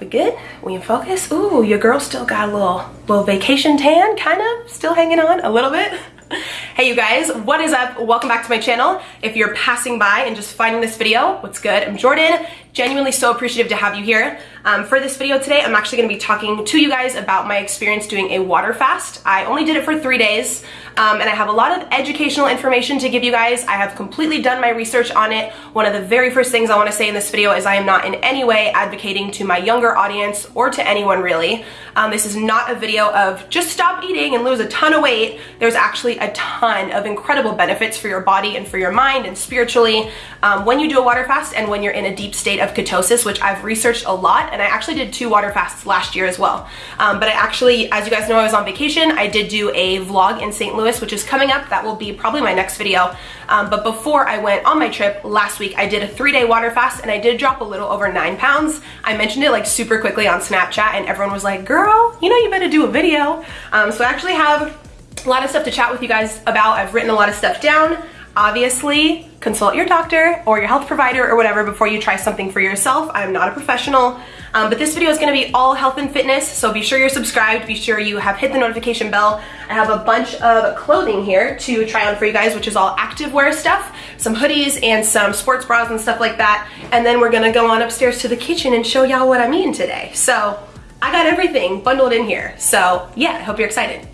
We good? We in focus? Ooh, your girl still got a little, little vacation tan, kind of, still hanging on a little bit. Hey you guys, what is up? Welcome back to my channel. If you're passing by and just finding this video, what's good? I'm Jordan, genuinely so appreciative to have you here. Um, for this video today, I'm actually gonna be talking to you guys about my experience doing a water fast. I only did it for three days, um, and I have a lot of educational information to give you guys. I have completely done my research on it. One of the very first things I wanna say in this video is I am not in any way advocating to my younger audience or to anyone really. Um, this is not a video of just stop eating and lose a ton of weight. There's actually a ton of incredible benefits for your body and for your mind and spiritually um, when you do a water fast and when you're in a deep state of ketosis, which I've researched a lot and I actually did two water fasts last year as well. Um, but I actually, as you guys know, I was on vacation. I did do a vlog in St. Louis, which is coming up. That will be probably my next video. Um, but before I went on my trip last week, I did a three day water fast and I did drop a little over nine pounds. I mentioned it like super quickly on Snapchat and everyone was like, girl, you know you better do a video. Um, so I actually have a lot of stuff to chat with you guys about. I've written a lot of stuff down. Obviously, consult your doctor or your health provider or whatever before you try something for yourself. I'm not a professional, um, but this video is gonna be all health and fitness, so be sure you're subscribed, be sure you have hit the notification bell. I have a bunch of clothing here to try on for you guys, which is all activewear stuff, some hoodies and some sports bras and stuff like that. And then we're gonna go on upstairs to the kitchen and show y'all what I'm eating today. So I got everything bundled in here. So yeah, I hope you're excited.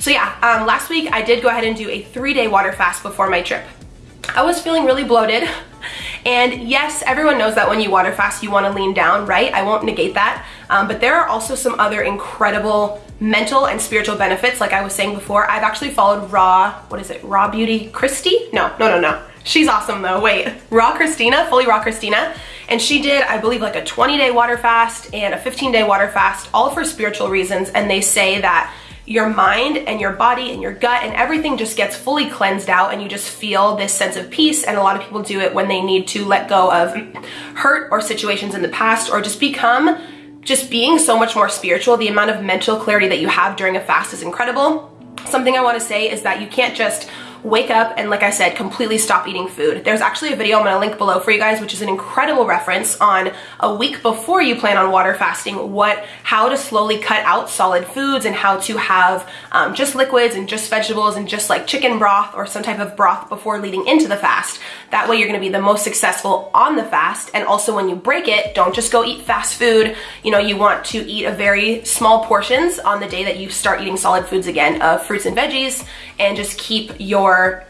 So yeah, um, last week I did go ahead and do a three day water fast before my trip. I was feeling really bloated. And yes, everyone knows that when you water fast, you wanna lean down, right? I won't negate that. Um, but there are also some other incredible mental and spiritual benefits. Like I was saying before, I've actually followed Raw, what is it, Raw Beauty Christy? No, no, no, no. She's awesome though, wait. Raw Kristina, Fully Raw Kristina. And she did, I believe, like a 20 day water fast and a 15 day water fast, all for spiritual reasons. And they say that your mind and your body and your gut and everything just gets fully cleansed out and you just feel this sense of peace. And a lot of people do it when they need to let go of hurt or situations in the past or just become just being so much more spiritual. The amount of mental clarity that you have during a fast is incredible. Something i want to say is that you can't just wake up and like I said, completely stop eating food. There's actually a video I'm gonna link below for you guys, which is an incredible reference on a week before you plan on water fasting, what, how to slowly cut out solid foods and how to have um, just liquids and just vegetables and just like chicken broth or some type of broth before leading into the fast. That way you're gonna be the most successful on the fast. And also when you break it, don't just go eat fast food. You know, you want to eat a very small portions on the day that you start eating solid foods again of fruits and veggies and just keep your or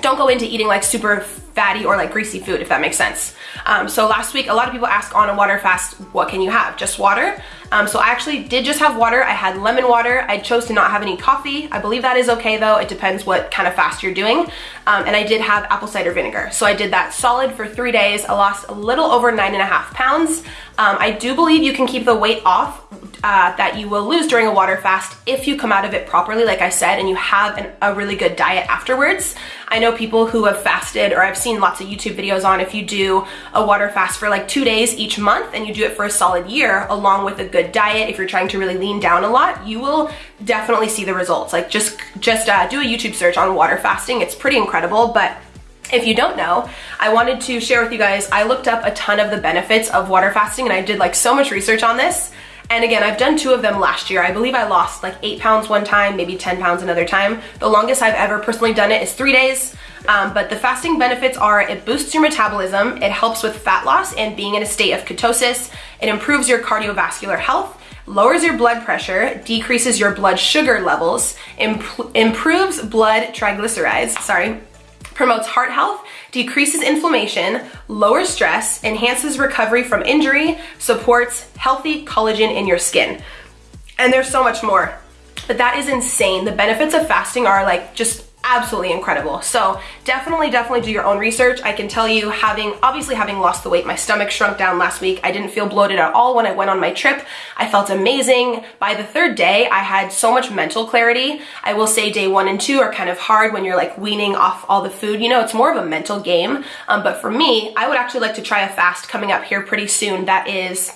don't go into eating like super fatty or like greasy food, if that makes sense. Um, so last week, a lot of people ask on a water fast, what can you have? Just water? Um, so I actually did just have water. I had lemon water. I chose to not have any coffee. I believe that is okay though. It depends what kind of fast you're doing. Um, and I did have apple cider vinegar. So I did that solid for three days. I lost a little over nine and a half pounds. Um, I do believe you can keep the weight off uh, that you will lose during a water fast if you come out of it properly, like I said, and you have an, a really good diet afterwards. I know people who have fasted, or I've seen lots of YouTube videos on if you do a water fast for like two days each month and you do it for a solid year, along with a good diet, if you're trying to really lean down a lot, you will definitely see the results. Like just, just uh, do a YouTube search on water fasting. It's pretty incredible, but if you don't know, I wanted to share with you guys, I looked up a ton of the benefits of water fasting and I did like so much research on this. And again, I've done two of them last year. I believe I lost like eight pounds one time, maybe 10 pounds another time. The longest I've ever personally done it is three days. Um, but the fasting benefits are it boosts your metabolism, it helps with fat loss and being in a state of ketosis, it improves your cardiovascular health, lowers your blood pressure, decreases your blood sugar levels, imp improves blood triglycerides, sorry, promotes heart health, decreases inflammation, lowers stress, enhances recovery from injury, supports healthy collagen in your skin. And there's so much more. But that is insane. The benefits of fasting are like just absolutely incredible. So definitely, definitely do your own research. I can tell you having, obviously having lost the weight, my stomach shrunk down last week. I didn't feel bloated at all when I went on my trip. I felt amazing. By the third day, I had so much mental clarity. I will say day one and two are kind of hard when you're like weaning off all the food. You know, it's more of a mental game. Um, but for me, I would actually like to try a fast coming up here pretty soon that is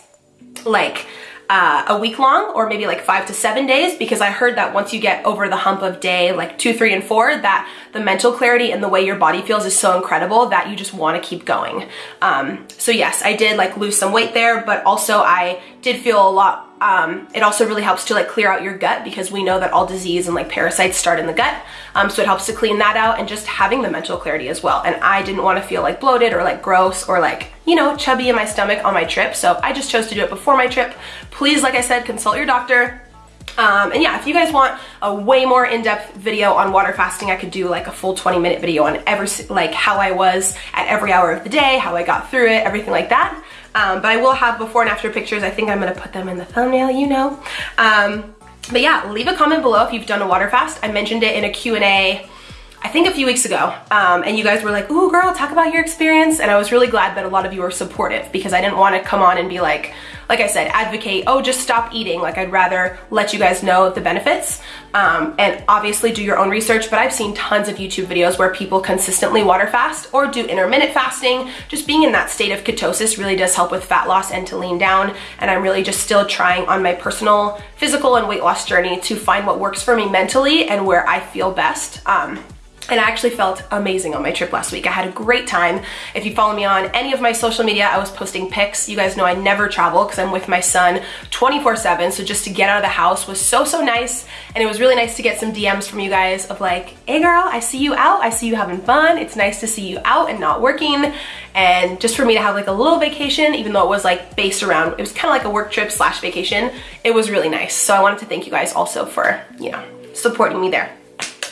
like uh, a week long or maybe like five to seven days because I heard that once you get over the hump of day like two, three, and four, that the mental clarity and the way your body feels is so incredible that you just want to keep going. Um, so yes, I did like lose some weight there, but also I did feel a lot um, it also really helps to like clear out your gut because we know that all disease and like parasites start in the gut. Um, so it helps to clean that out and just having the mental clarity as well. And I didn't want to feel like bloated or like gross or like, you know, chubby in my stomach on my trip. So I just chose to do it before my trip. Please, like I said, consult your doctor. Um, and yeah, if you guys want a way more in-depth video on water fasting, I could do like a full 20 minute video on every, like how I was at every hour of the day, how I got through it, everything like that. Um, but I will have before and after pictures. I think I'm gonna put them in the thumbnail, you know. Um, but yeah, leave a comment below if you've done a water fast. I mentioned it in a Q&A I think a few weeks ago, um, and you guys were like, ooh girl, talk about your experience. And I was really glad that a lot of you were supportive because I didn't want to come on and be like, like I said, advocate, oh, just stop eating. Like I'd rather let you guys know the benefits um, and obviously do your own research. But I've seen tons of YouTube videos where people consistently water fast or do intermittent fasting. Just being in that state of ketosis really does help with fat loss and to lean down. And I'm really just still trying on my personal physical and weight loss journey to find what works for me mentally and where I feel best. Um, and I actually felt amazing on my trip last week. I had a great time. If you follow me on any of my social media, I was posting pics. You guys know I never travel because I'm with my son 24 7. So just to get out of the house was so, so nice. And it was really nice to get some DMs from you guys of like, hey girl, I see you out. I see you having fun. It's nice to see you out and not working. And just for me to have like a little vacation, even though it was like based around, it was kind of like a work trip slash vacation. It was really nice. So I wanted to thank you guys also for, you know, supporting me there.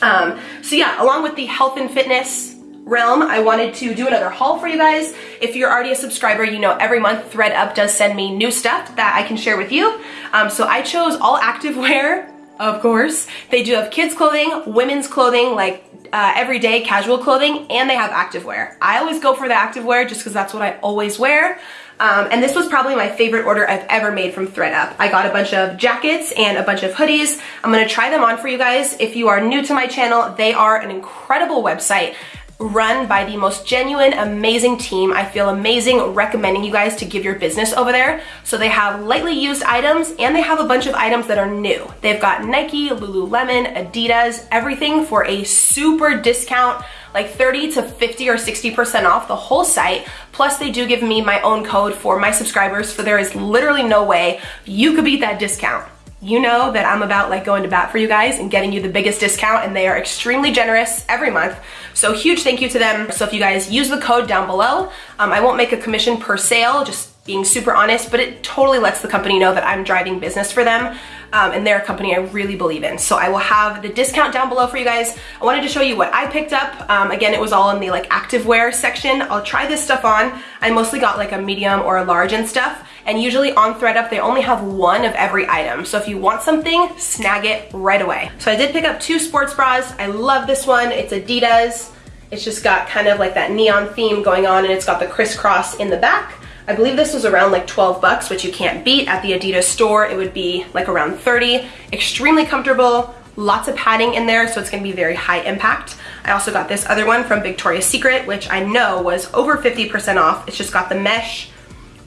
Um, so yeah, along with the health and fitness realm, I wanted to do another haul for you guys. If you're already a subscriber, you know every month ThredUp does send me new stuff that I can share with you. Um, so I chose all activewear, of course. They do have kids clothing, women's clothing, like uh, everyday casual clothing, and they have activewear. I always go for the activewear just because that's what I always wear. Um, and this was probably my favorite order I've ever made from ThredUp. I got a bunch of jackets and a bunch of hoodies. I'm gonna try them on for you guys. If you are new to my channel, they are an incredible website run by the most genuine, amazing team. I feel amazing recommending you guys to give your business over there. So they have lightly used items and they have a bunch of items that are new. They've got Nike, Lululemon, Adidas, everything for a super discount like 30 to 50 or 60% off the whole site. Plus they do give me my own code for my subscribers so there is literally no way you could beat that discount you know that I'm about like going to bat for you guys and getting you the biggest discount and they are extremely generous every month. So huge thank you to them. So if you guys use the code down below, um, I won't make a commission per sale, just being super honest, but it totally lets the company know that I'm driving business for them um, and they're a company I really believe in. So I will have the discount down below for you guys. I wanted to show you what I picked up. Um, again, it was all in the like activewear section. I'll try this stuff on. I mostly got like a medium or a large and stuff. And usually on ThredUp, they only have one of every item. So if you want something, snag it right away. So I did pick up two sports bras. I love this one. It's Adidas. It's just got kind of like that neon theme going on and it's got the crisscross in the back. I believe this was around like 12 bucks, which you can't beat. At the Adidas store, it would be like around 30. Extremely comfortable, lots of padding in there, so it's gonna be very high impact. I also got this other one from Victoria's Secret, which I know was over 50% off. It's just got the mesh,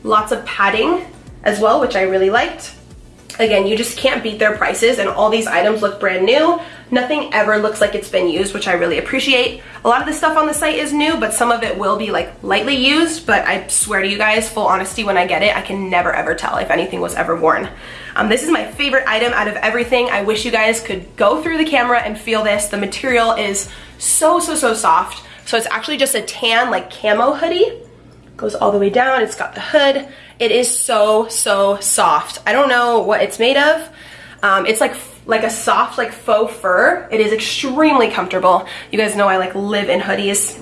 lots of padding as well, which I really liked. Again, you just can't beat their prices and all these items look brand new. Nothing ever looks like it's been used, which I really appreciate. A lot of the stuff on the site is new, but some of it will be like lightly used, but I swear to you guys, full honesty, when I get it, I can never ever tell if anything was ever worn. Um, this is my favorite item out of everything. I wish you guys could go through the camera and feel this. The material is so, so, so soft. So it's actually just a tan like camo hoodie. Goes all the way down, it's got the hood. It is so, so soft. I don't know what it's made of. Um, it's like like a soft like faux fur. It is extremely comfortable. You guys know I like live in hoodies.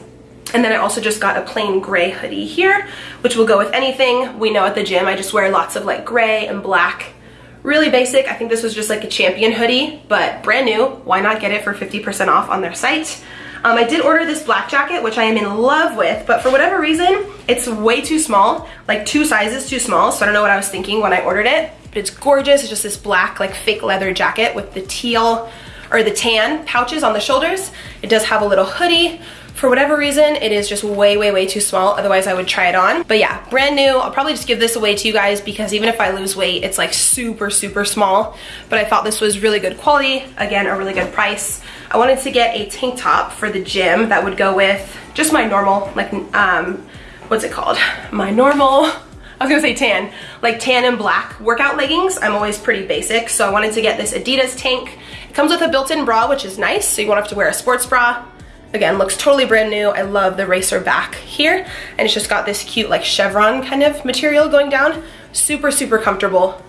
And then I also just got a plain gray hoodie here, which will go with anything. We know at the gym I just wear lots of like gray and black. Really basic. I think this was just like a champion hoodie, but brand new. Why not get it for 50% off on their site? Um, I did order this black jacket, which I am in love with, but for whatever reason, it's way too small, like two sizes too small, so I don't know what I was thinking when I ordered it, but it's gorgeous. It's just this black, like fake leather jacket with the teal or the tan pouches on the shoulders. It does have a little hoodie For whatever reason, it is just way, way, way too small. Otherwise, I would try it on. But yeah, brand new. I'll probably just give this away to you guys because even if I lose weight, it's like super, super small. But I thought this was really good quality. Again, a really good price. I wanted to get a tank top for the gym that would go with just my normal, like, um, what's it called? My normal, I was gonna say tan, like tan and black workout leggings. I'm always pretty basic, so I wanted to get this Adidas tank. It comes with a built-in bra, which is nice, so you won't have to wear a sports bra. Again, looks totally brand new. I love the racer back here. And it's just got this cute like chevron kind of material going down. Super, super comfortable.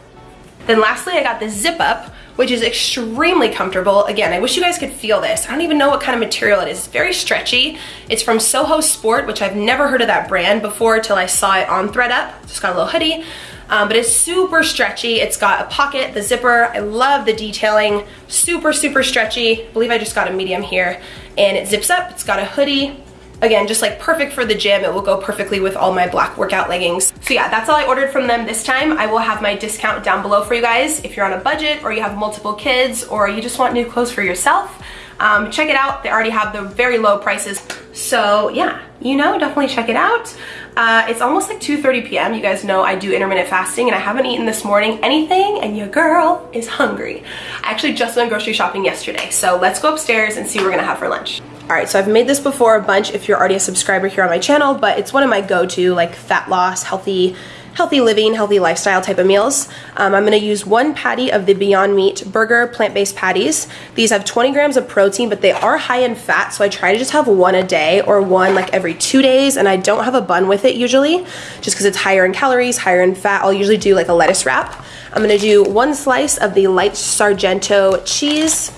Then lastly, I got the zip up, which is extremely comfortable. Again, I wish you guys could feel this. I don't even know what kind of material it is. It's very stretchy. It's from Soho Sport, which I've never heard of that brand before till I saw it on thredUP. Just got a little hoodie. Um, but it's super stretchy. It's got a pocket, the zipper. I love the detailing. Super, super stretchy. I believe I just got a medium here. And it zips up. It's got a hoodie. Again, just like perfect for the gym. It will go perfectly with all my black workout leggings. So yeah, that's all I ordered from them this time. I will have my discount down below for you guys. If you're on a budget or you have multiple kids or you just want new clothes for yourself, um, check it out. They already have the very low prices. So yeah, you know, definitely check it out. Uh, it's almost like 2.30 p.m. You guys know I do intermittent fasting and I haven't eaten this morning anything and your girl is hungry. I actually just went grocery shopping yesterday. So let's go upstairs and see what we're gonna have for lunch. All right, so I've made this before a bunch if you're already a subscriber here on my channel, but it's one of my go-to like fat loss, healthy healthy living, healthy lifestyle type of meals. Um, I'm gonna use one patty of the Beyond Meat burger plant-based patties. These have 20 grams of protein, but they are high in fat, so I try to just have one a day or one like every two days, and I don't have a bun with it usually, just because it's higher in calories, higher in fat. I'll usually do like a lettuce wrap. I'm gonna do one slice of the light Sargento cheese,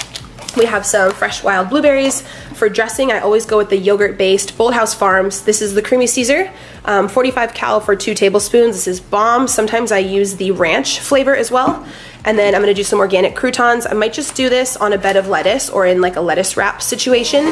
we have some fresh wild blueberries. For dressing, I always go with the yogurt-based Bolthouse Farms. This is the Creamy Caesar, um, 45 cal for two tablespoons. This is bomb. Sometimes I use the ranch flavor as well. And then I'm gonna do some organic croutons. I might just do this on a bed of lettuce or in like a lettuce wrap situation.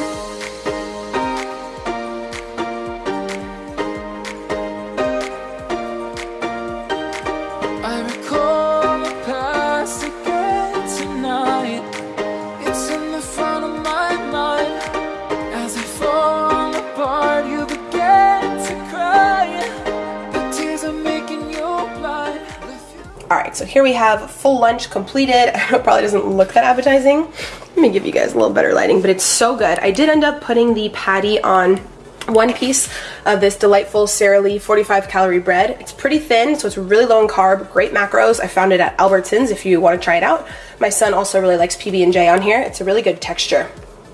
So here we have full lunch completed. it probably doesn't look that appetizing. Let me give you guys a little better lighting, but it's so good. I did end up putting the patty on one piece of this delightful Sara Lee 45 calorie bread. It's pretty thin, so it's really low in carb, great macros. I found it at Albertsons if you want to try it out. My son also really likes PB&J on here. It's a really good texture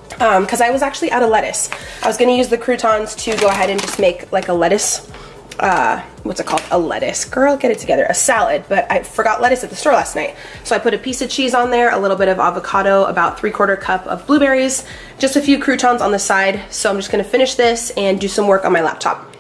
because um, I was actually out of lettuce. I was going to use the croutons to go ahead and just make like a lettuce uh, what's it called? A lettuce. Girl, get it together. A salad, but I forgot lettuce at the store last night. So I put a piece of cheese on there, a little bit of avocado, about three quarter cup of blueberries, just a few croutons on the side. So I'm just gonna finish this and do some work on my laptop.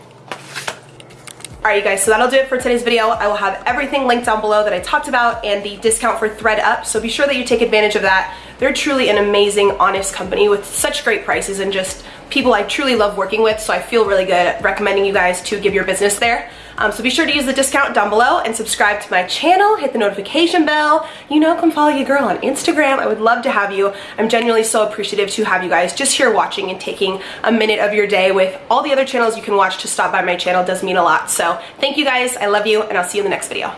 All right, you guys, so that'll do it for today's video. I will have everything linked down below that I talked about and the discount for thredUP, so be sure that you take advantage of that. They're truly an amazing, honest company with such great prices and just people I truly love working with, so I feel really good recommending you guys to give your business there. Um, so be sure to use the discount down below and subscribe to my channel, hit the notification bell. You know, come follow your girl on Instagram. I would love to have you. I'm genuinely so appreciative to have you guys just here watching and taking a minute of your day with all the other channels you can watch to stop by my channel does mean a lot. So thank you guys. I love you and I'll see you in the next video.